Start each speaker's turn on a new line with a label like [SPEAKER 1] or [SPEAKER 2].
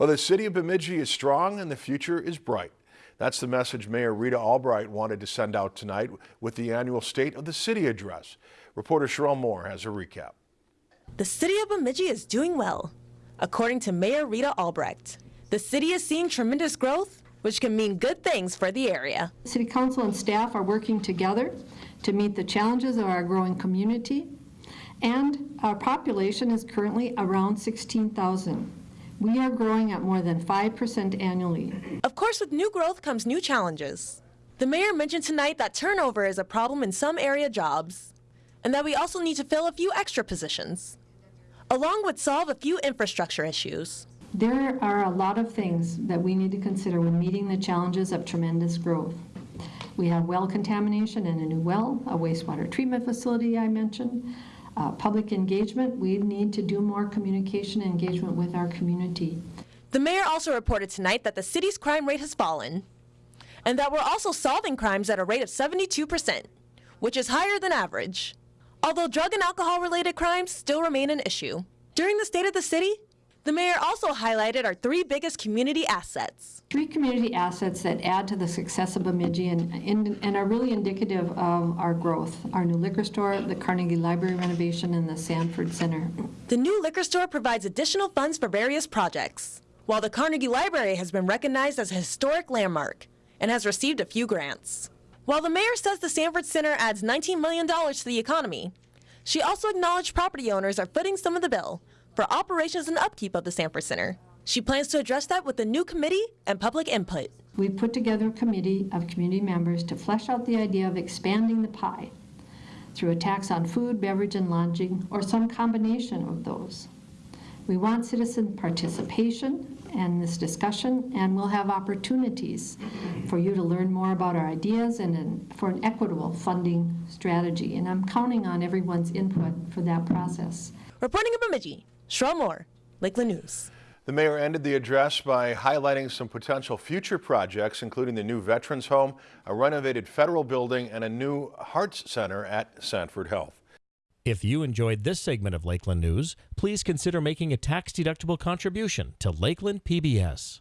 [SPEAKER 1] Well, the city of Bemidji is strong and the future is bright. That's the message Mayor Rita Albrecht wanted to send out tonight with the annual State of the City address. Reporter Cheryl Moore has a recap.
[SPEAKER 2] The city of Bemidji is doing well. According to Mayor Rita Albrecht, the city is seeing tremendous growth, which can mean good things for the area.
[SPEAKER 3] City Council and staff are working together to meet the challenges of our growing community, and our population is currently around 16,000. We are growing at more than 5% annually.
[SPEAKER 2] Of course, with new growth comes new challenges. The mayor mentioned tonight that turnover is a problem in some area jobs, and that we also need to fill a few extra positions, along with solve a few infrastructure issues.
[SPEAKER 3] There are a lot of things that we need to consider when meeting the challenges of tremendous growth. We have well contamination in a new well, a wastewater treatment facility I mentioned, uh, public engagement, we need to do more communication and engagement with our community.
[SPEAKER 2] The mayor also reported tonight that the city's crime rate has fallen and that we're also solving crimes at a rate of 72%, which is higher than average. Although drug and alcohol related crimes still remain an issue. During the State of the City, the mayor also highlighted our three biggest community assets.
[SPEAKER 3] Three community assets that add to the success of Bemidji and, and, are really indicative of our growth. Our new liquor store, the Carnegie Library renovation, and the Sanford Center.
[SPEAKER 2] The new liquor store provides additional funds for various projects, while the Carnegie Library has been recognized as a historic landmark and has received a few grants. While the mayor says the Sanford Center adds $19 million to the economy, she also acknowledged property owners are footing some of the bill for operations and upkeep of the Sanford Center. She plans to address that with a new committee and public input.
[SPEAKER 3] We put together a committee of community members to flesh out the idea of expanding the pie through a tax on food, beverage, and lodging, or some combination of those. We want citizen participation in this discussion, and we'll have opportunities for you to learn more about our ideas and for an equitable funding strategy. And I'm counting on everyone's input for that process.
[SPEAKER 2] Reporting in Bemidji, Cheryl Lakeland News.
[SPEAKER 1] The mayor ended the address by highlighting some potential future projects, including the new Veterans Home, a renovated federal building, and a new Hearts Center at Sanford Health.
[SPEAKER 4] If you enjoyed this segment of Lakeland News, please consider making a tax-deductible contribution to Lakeland PBS.